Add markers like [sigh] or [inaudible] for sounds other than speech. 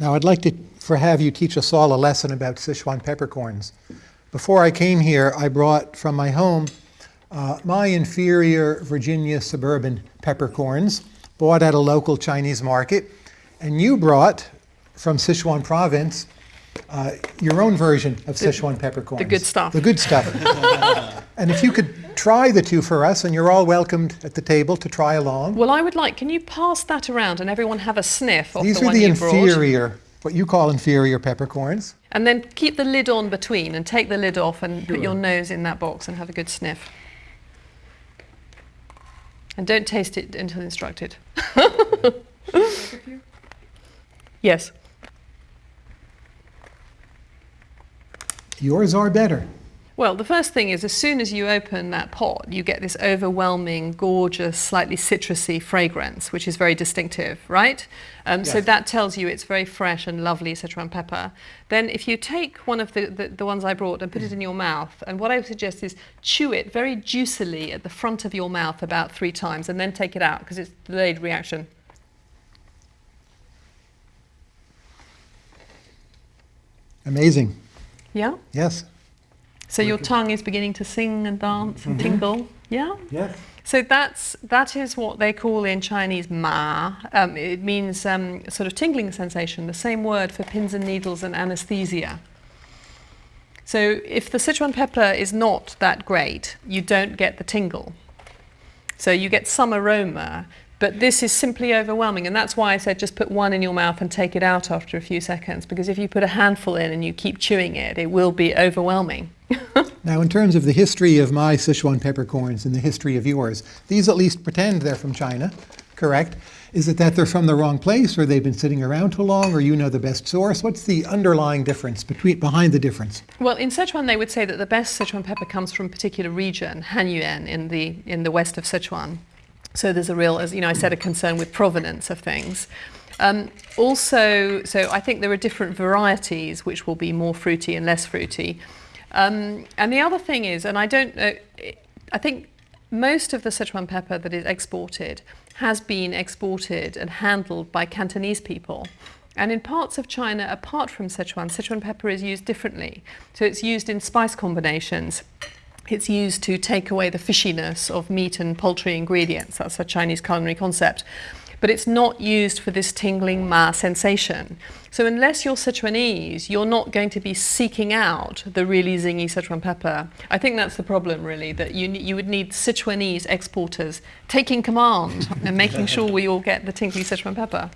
Now I'd like to for have you teach us all a lesson about Sichuan peppercorns. Before I came here, I brought from my home uh, my inferior Virginia suburban peppercorns, bought at a local Chinese market, and you brought from Sichuan province uh, your own version of Sichuan peppercorns. The good stuff. The good stuff. [laughs] and if you could try the two for us, and you're all welcomed at the table to try along. Well, I would like, can you pass that around and everyone have a sniff of These the are the you brought? inferior, what you call inferior peppercorns. And then keep the lid on between and take the lid off and put your nose in that box and have a good sniff. And don't taste it until instructed. [laughs] yes. Yours are better. Well, the first thing is as soon as you open that pot, you get this overwhelming, gorgeous, slightly citrusy fragrance, which is very distinctive, right? Um, So that tells you it's very fresh and lovely Sichuan pepper. Then if you take one of the, the, the ones I brought and put it in your mouth, and what I would suggest is chew it very juicily at the front of your mouth about three times and then take it out because it's delayed reaction. Amazing. Yeah? Yes. So your tongue is beginning to sing and dance and tingle. Yeah? Yes. So that's that is what they call in Chinese ma. Um, it means um, sort of tingling sensation. The same word for pins and needles and anesthesia. So if the Sichuan pepper is not that great, you don't get the tingle. So you get some aroma, but this is simply overwhelming, and that's why I said just put one in your mouth and take it out after a few seconds. Because if you put a handful in and you keep chewing it, it will be overwhelming. [laughs] Now, in terms of the history of my Sichuan peppercorns and the history of yours, these at least pretend they're from China, correct? Is it that they're from the wrong place, or they've been sitting around too long, or you know the best source? What's the underlying difference between behind the difference? Well, in Sichuan, they would say that the best Sichuan pepper comes from a particular region, Hanyuan, in the in the west of Sichuan. So there's a real, as you know, I said, a concern with provenance of things. Um, also, so I think there are different varieties which will be more fruity and less fruity. Um, and the other thing is, and I don't, uh, I think most of the Sichuan pepper that is exported has been exported and handled by Cantonese people. And in parts of China, apart from Sichuan, Sichuan pepper is used differently. So it's used in spice combinations. It's used to take away the fishiness of meat and poultry ingredients. That's a Chinese culinary concept. But it's not used for this tingling ma sensation. So unless you're Sichuanese, you're not going to be seeking out the really zingy Sichuan pepper. I think that's the problem, really, that you, you would need Sichuanese exporters taking command [laughs] and making sure we all get the tingly Sichuan pepper.